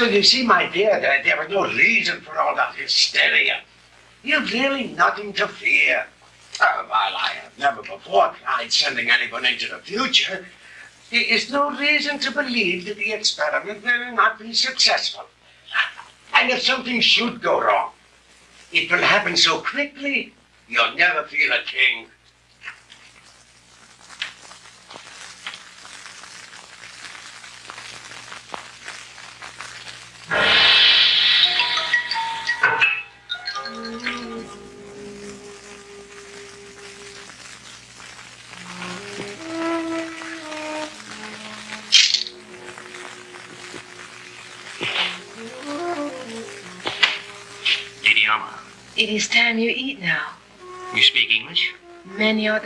So you see, my dear, there, there was no reason for all that hysteria. You've really nothing to fear. Uh, while I have never before tried sending anyone into the future, there is no reason to believe that the experiment will not be successful. And if something should go wrong, it will happen so quickly, you'll never feel a thing.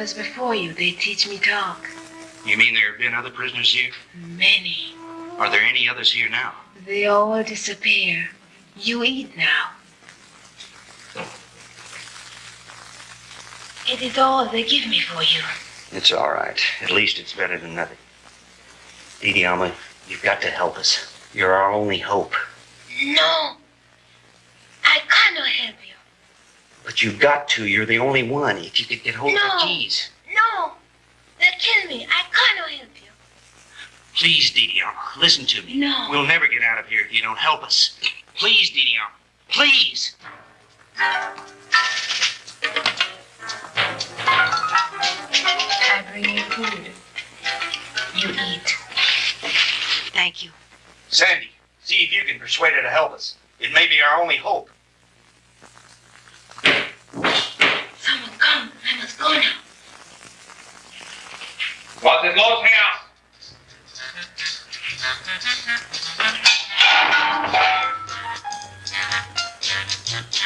Others before you, they teach me talk. You mean there have been other prisoners here? Many. Are there any others here now? They all disappear. You eat now. It is all they give me for you. It's all right. At least it's better than nothing. Idioma, you've got to help us. You're our only hope. No. I cannot help you. But you've got to. You're the only one. If you could get hold No. of the keys. No. They'll kill me. I can't help you. Please, Didiama, listen to me. No. We'll never get out of here if you don't help us. Please, Didiama. Please. I bring you food. You eat. Thank you. Sandy, see if you can persuade her to help us. It may be our only hope. Someone come. I must go now. What's his lord's house? Stay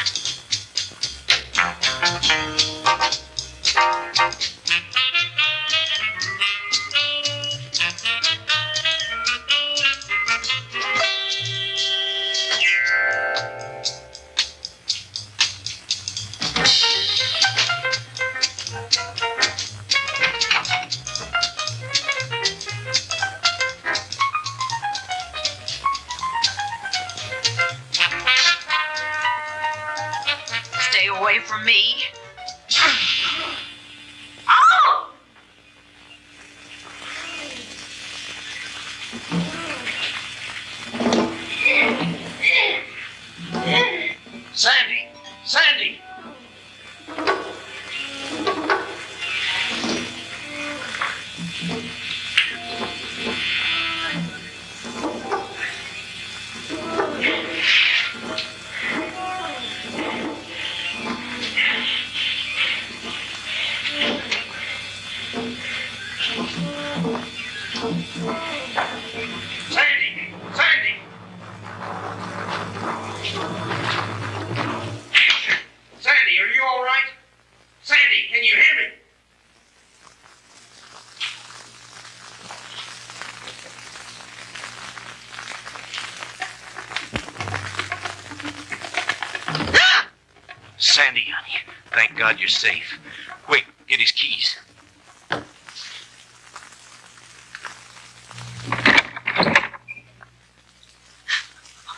God you're safe. Quick, get his keys.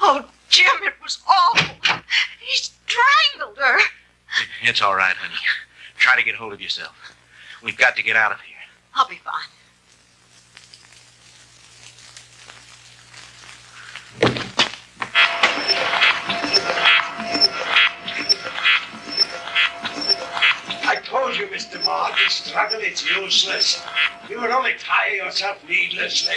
Oh, Jim, it was awful. He strangled her. It's all right, honey. Try to get hold of yourself. We've got to get out of here. Yourself needlessly.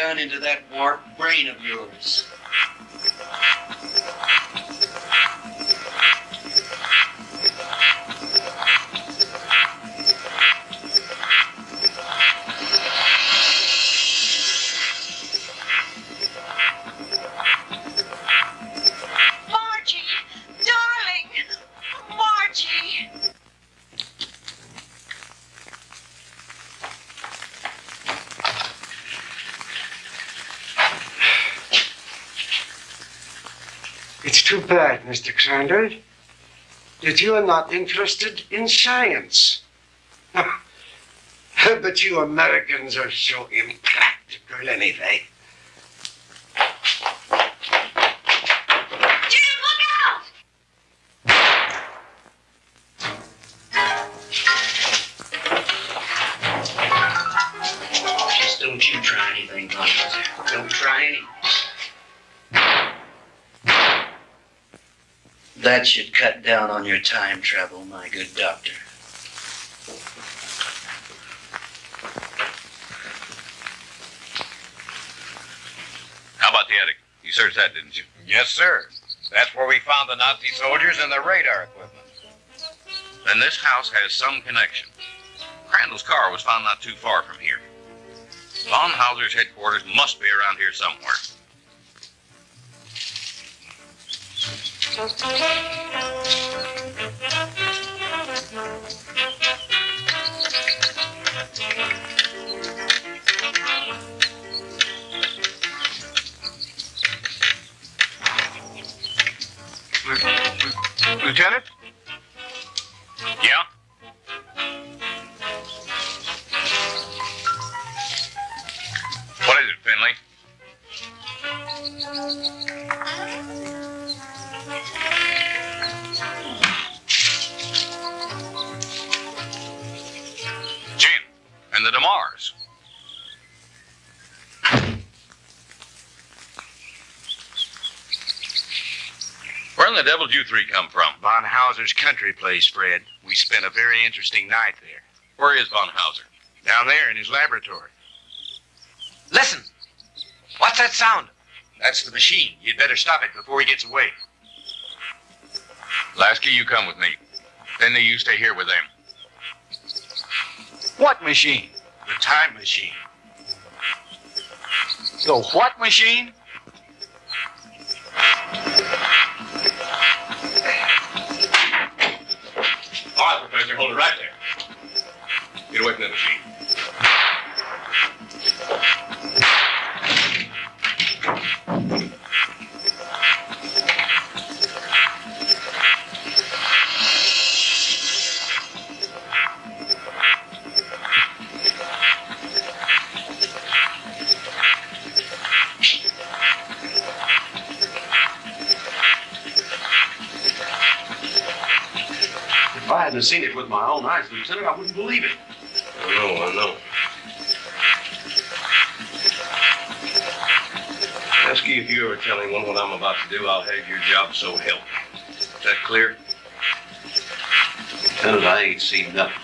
Gun into that warped Crandall, that you are not interested in science. but you Americans are so impractical anyway. That should cut down on your time travel, my good doctor. How about the attic? You searched that, didn't you? Yes, sir. That's where we found the Nazi soldiers and the radar equipment. Then this house has some connection. Crandall's car was found not too far from here. Von Hauser's headquarters must be around here somewhere. Lieutenant? The devil did you three come from? Von Hauser's country place, Fred. We spent a very interesting night there. Where is Von Hauser? Down there in his laboratory. Listen! What's that sound? That's the machine. You'd better stop it before he gets away. Lasky, you come with me. Finley, you stay here with them. What machine? The time machine. The what machine? Right, Professor, hold it right there. Get away from that machine. Hadn't seen it with my own eyes, Lieutenant, I wouldn't believe it. I know, I know. Lasky, if you ever tell anyone what I'm about to do, I'll have your job so help. Is that clear? Lieutenant, I ain't seen nothing.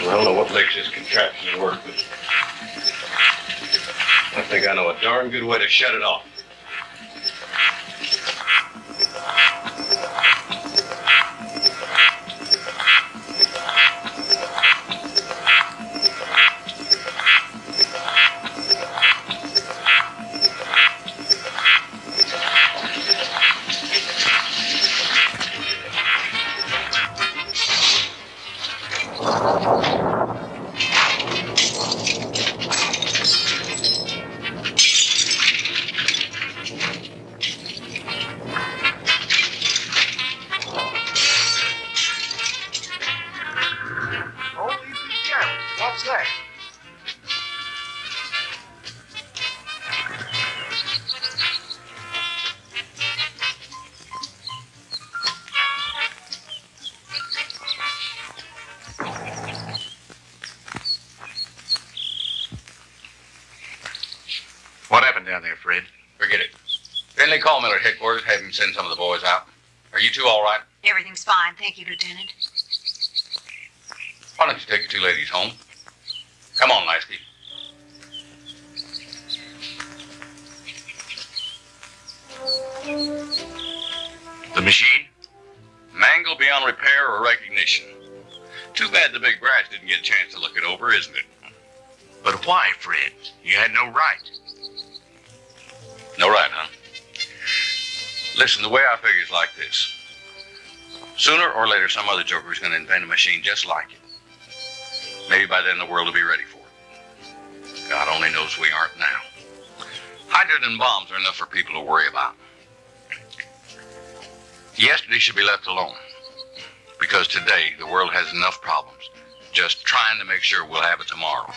Well, I don't know what makes this contraption work, but I think I know a darn good way to shut it off. At headquarters. Have him send some of the boys out. Are you two all right? Everything's fine, thank you, Lieutenant. Why don't you take your two ladies home? Sooner or later, some other joker's going to invent a machine just like it. Maybe by then the world will be ready for it. God only knows we aren't now. Hydrogen bombs are enough for people to worry about. Yesterday should be left alone. Because today, the world has enough problems. Just trying to make sure we'll have it tomorrow.